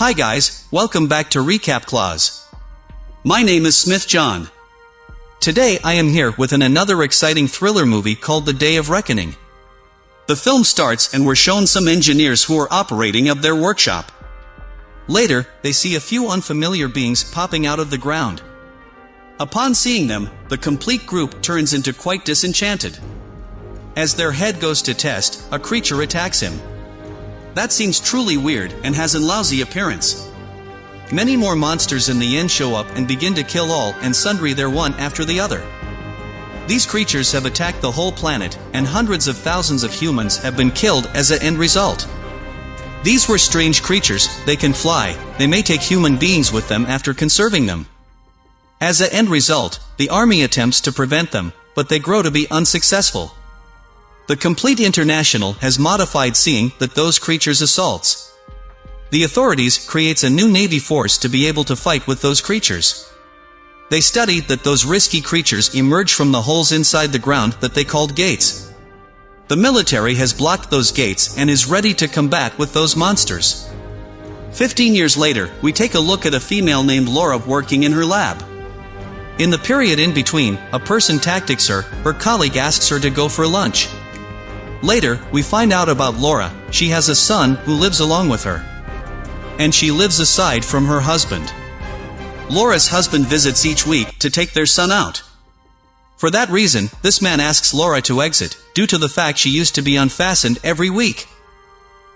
Hi guys, welcome back to Recap Clause. My name is Smith John. Today I am here with an another exciting thriller movie called The Day of Reckoning. The film starts and we're shown some engineers who are operating of their workshop. Later, they see a few unfamiliar beings popping out of the ground. Upon seeing them, the complete group turns into quite disenchanted. As their head goes to test, a creature attacks him. That seems truly weird and has a lousy appearance. Many more monsters in the end show up and begin to kill all and sundry their one after the other. These creatures have attacked the whole planet, and hundreds of thousands of humans have been killed as an end result. These were strange creatures, they can fly, they may take human beings with them after conserving them. As a end result, the army attempts to prevent them, but they grow to be unsuccessful. The Complete International has modified seeing that those creatures assaults. The authorities creates a new navy force to be able to fight with those creatures. They studied that those risky creatures emerge from the holes inside the ground that they called gates. The military has blocked those gates and is ready to combat with those monsters. Fifteen years later, we take a look at a female named Laura working in her lab. In the period in between, a person tactics her, her colleague asks her to go for lunch. Later, we find out about Laura, she has a son who lives along with her. And she lives aside from her husband. Laura's husband visits each week to take their son out. For that reason, this man asks Laura to exit, due to the fact she used to be unfastened every week.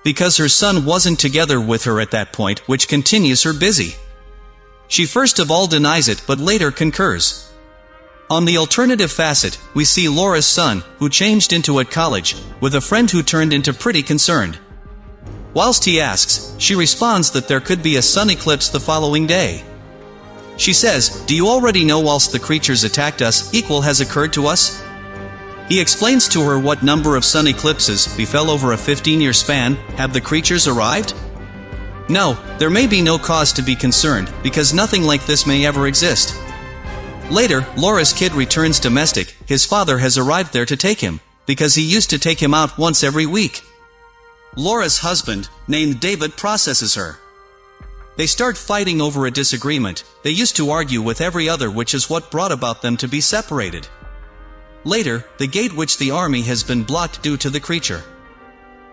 Because her son wasn't together with her at that point, which continues her busy. She first of all denies it but later concurs. On the alternative facet, we see Laura's son, who changed into at college, with a friend who turned into pretty concerned. Whilst he asks, she responds that there could be a sun eclipse the following day. She says, Do you already know whilst the creatures attacked us, equal has occurred to us? He explains to her what number of sun eclipses befell over a 15-year span, have the creatures arrived? No, there may be no cause to be concerned, because nothing like this may ever exist. Later, Laura's kid returns domestic, his father has arrived there to take him, because he used to take him out once every week. Laura's husband, named David processes her. They start fighting over a disagreement, they used to argue with every other which is what brought about them to be separated. Later, the gate which the army has been blocked due to the creature.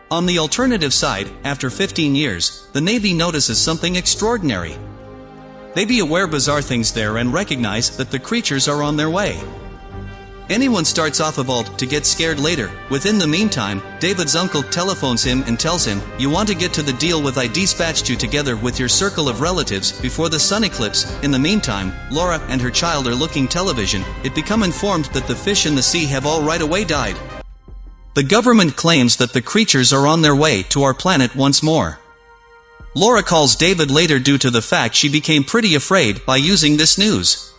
On the alternative side, after 15 years, the Navy notices something extraordinary. They be aware bizarre things there and recognize that the creatures are on their way. Anyone starts off a vault to get scared later. Within the meantime, David's uncle telephones him and tells him, You want to get to the deal with I dispatched you together with your circle of relatives before the sun eclipse. In the meantime, Laura and her child are looking television. It become informed that the fish in the sea have all right away died. The government claims that the creatures are on their way to our planet once more. Laura calls David later due to the fact she became pretty afraid by using this news.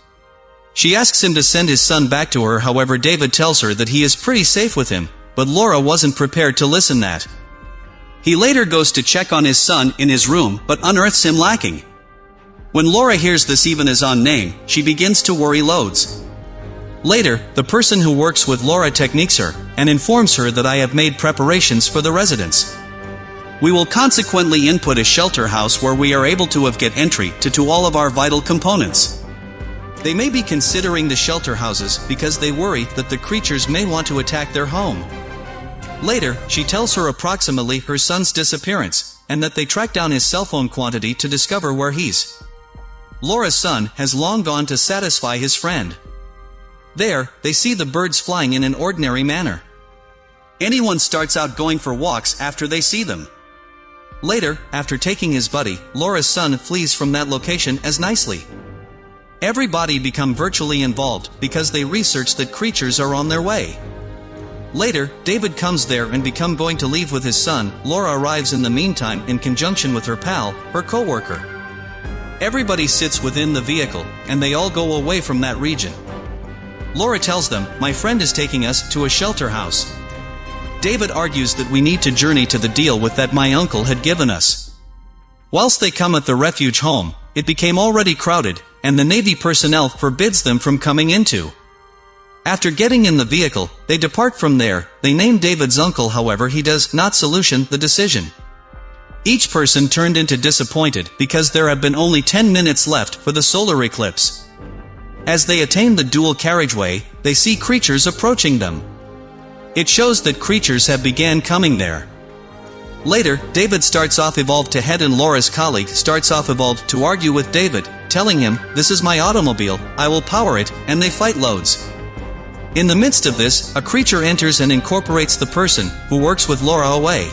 She asks him to send his son back to her however David tells her that he is pretty safe with him, but Laura wasn't prepared to listen that. He later goes to check on his son in his room but unearths him lacking. When Laura hears this even as on name, she begins to worry loads. Later, the person who works with Laura techniques her, and informs her that I have made preparations for the residents. We will consequently input a shelter house where we are able to have get entry to, to all of our vital components. They may be considering the shelter houses because they worry that the creatures may want to attack their home. Later, she tells her approximately her son's disappearance, and that they track down his cell phone quantity to discover where he's. Laura's son has long gone to satisfy his friend. There, they see the birds flying in an ordinary manner. Anyone starts out going for walks after they see them. Later, after taking his buddy, Laura's son flees from that location as nicely. Everybody become virtually involved because they research that creatures are on their way. Later, David comes there and become going to leave with his son. Laura arrives in the meantime in conjunction with her pal, her co-worker. Everybody sits within the vehicle, and they all go away from that region. Laura tells them, my friend is taking us to a shelter house. David argues that we need to journey to the deal with that my uncle had given us. Whilst they come at the refuge home, it became already crowded, and the Navy personnel forbids them from coming into. After getting in the vehicle, they depart from there, they name David's uncle however he does not solution the decision. Each person turned into disappointed because there have been only 10 minutes left for the solar eclipse. As they attain the dual carriageway, they see creatures approaching them. It shows that creatures have began coming there. Later, David starts off evolved to head and Laura's colleague starts off evolved to argue with David, telling him, this is my automobile, I will power it, and they fight loads. In the midst of this, a creature enters and incorporates the person, who works with Laura away.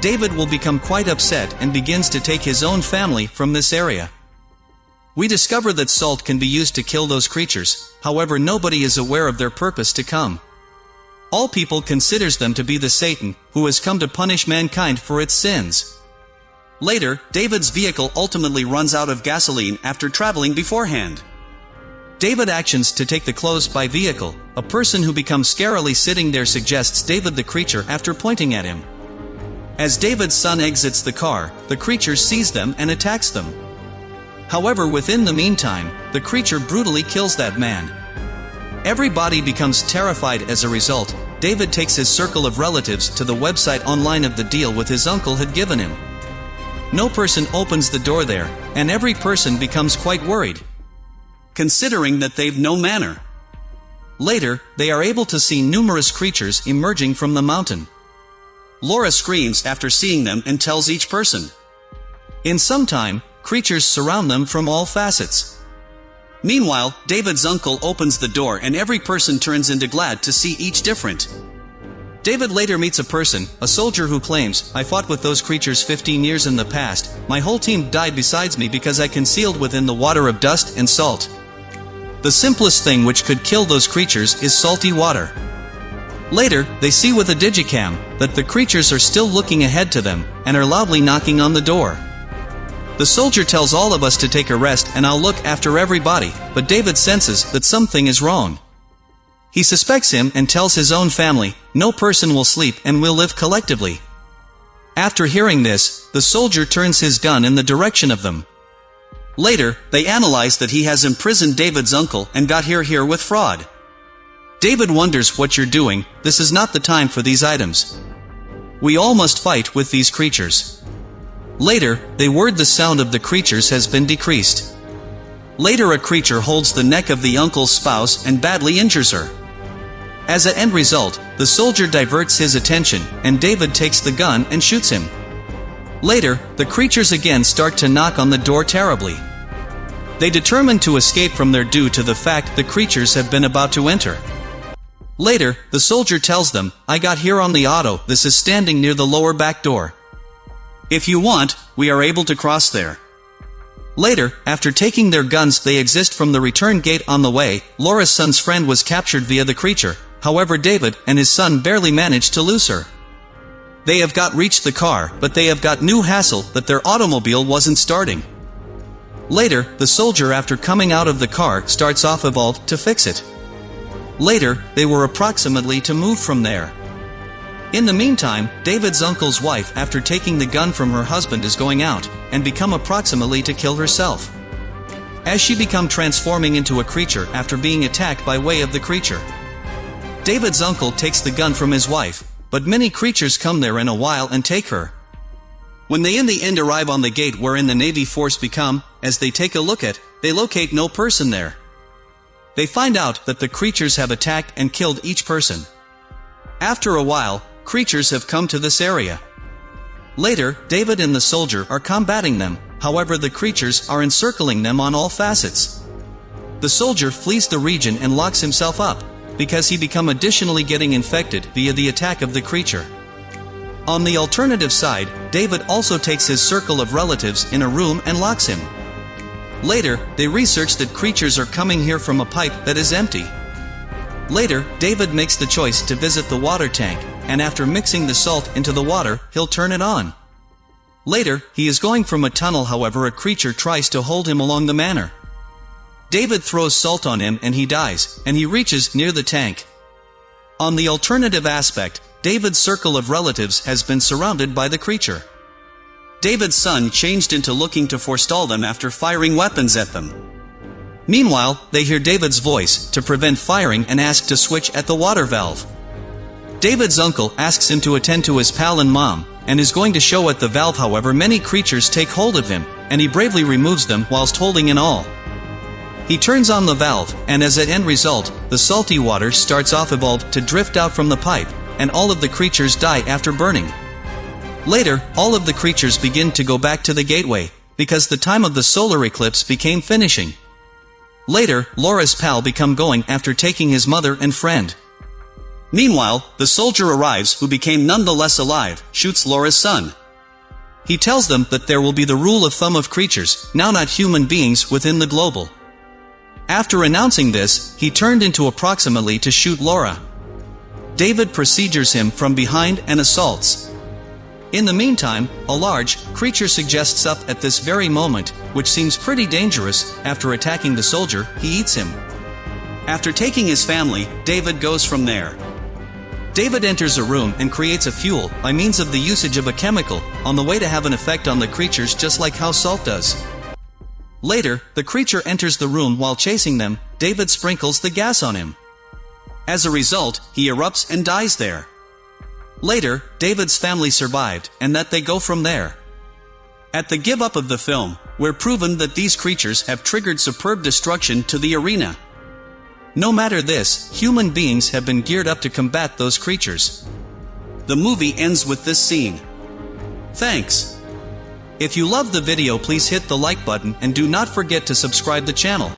David will become quite upset and begins to take his own family from this area. We discover that salt can be used to kill those creatures, however nobody is aware of their purpose to come. All people considers them to be the Satan, who has come to punish mankind for its sins. Later, David's vehicle ultimately runs out of gasoline after traveling beforehand. David actions to take the clothes by vehicle, a person who becomes scarily sitting there suggests David the creature after pointing at him. As David's son exits the car, the creature sees them and attacks them. However within the meantime, the creature brutally kills that man. Everybody becomes terrified as a result, David takes his circle of relatives to the website online of the deal with his uncle had given him. No person opens the door there, and every person becomes quite worried. Considering that they've no manner. Later, they are able to see numerous creatures emerging from the mountain. Laura screams after seeing them and tells each person. In some time, creatures surround them from all facets. Meanwhile, David's uncle opens the door and every person turns into glad to see each different. David later meets a person, a soldier who claims, I fought with those creatures 15 years in the past, my whole team died besides me because I concealed within the water of dust and salt. The simplest thing which could kill those creatures is salty water. Later, they see with a digicam, that the creatures are still looking ahead to them, and are loudly knocking on the door. The soldier tells all of us to take a rest and I'll look after everybody, but David senses that something is wrong. He suspects him and tells his own family, no person will sleep and we'll live collectively. After hearing this, the soldier turns his gun in the direction of them. Later, they analyze that he has imprisoned David's uncle and got here here with fraud. David wonders what you're doing, this is not the time for these items. We all must fight with these creatures. Later, they word the sound of the creatures has been decreased. Later a creature holds the neck of the uncle's spouse and badly injures her. As an end result, the soldier diverts his attention, and David takes the gun and shoots him. Later, the creatures again start to knock on the door terribly. They determine to escape from there due to the fact the creatures have been about to enter. Later, the soldier tells them, I got here on the auto, this is standing near the lower back door. If you want, we are able to cross there. Later, after taking their guns they exist from the return gate on the way, Laura's son's friend was captured via the creature, however David and his son barely managed to lose her. They have got reached the car, but they have got new hassle that their automobile wasn't starting. Later, the soldier after coming out of the car starts off evolved to fix it. Later, they were approximately to move from there. In the meantime, David's uncle's wife after taking the gun from her husband is going out, and become approximately to kill herself. As she become transforming into a creature after being attacked by way of the creature. David's uncle takes the gun from his wife, but many creatures come there in a while and take her. When they in the end arrive on the gate wherein the Navy force become, as they take a look at, they locate no person there. They find out that the creatures have attacked and killed each person. After a while, creatures have come to this area. Later, David and the soldier are combating them, however the creatures are encircling them on all facets. The soldier flees the region and locks himself up, because he become additionally getting infected via the attack of the creature. On the alternative side, David also takes his circle of relatives in a room and locks him. Later, they research that creatures are coming here from a pipe that is empty. Later, David makes the choice to visit the water tank, and after mixing the salt into the water, he'll turn it on. Later, he is going from a tunnel however a creature tries to hold him along the manor. David throws salt on him and he dies, and he reaches near the tank. On the alternative aspect, David's circle of relatives has been surrounded by the creature. David's son changed into looking to forestall them after firing weapons at them. Meanwhile, they hear David's voice, to prevent firing and ask to switch at the water valve. David's uncle asks him to attend to his pal and mom, and is going to show at the valve however many creatures take hold of him, and he bravely removes them whilst holding in all. He turns on the valve, and as an end result, the salty water starts off evolved to drift out from the pipe, and all of the creatures die after burning. Later, all of the creatures begin to go back to the gateway, because the time of the solar eclipse became finishing. Later, Laura's pal become going after taking his mother and friend. Meanwhile, the soldier arrives who became nonetheless alive, shoots Laura's son. He tells them that there will be the rule of thumb of creatures, now not human beings, within the global. After announcing this, he turned into approximately to shoot Laura. David procedures him from behind and assaults. In the meantime, a large creature suggests up at this very moment, which seems pretty dangerous, after attacking the soldier, he eats him. After taking his family, David goes from there. David enters a room and creates a fuel, by means of the usage of a chemical, on the way to have an effect on the creatures just like how salt does. Later, the creature enters the room while chasing them, David sprinkles the gas on him. As a result, he erupts and dies there. Later, David's family survived, and that they go from there. At the give up of the film, we're proven that these creatures have triggered superb destruction to the arena. No matter this, human beings have been geared up to combat those creatures. The movie ends with this scene. Thanks. If you love the video please hit the like button and do not forget to subscribe the channel.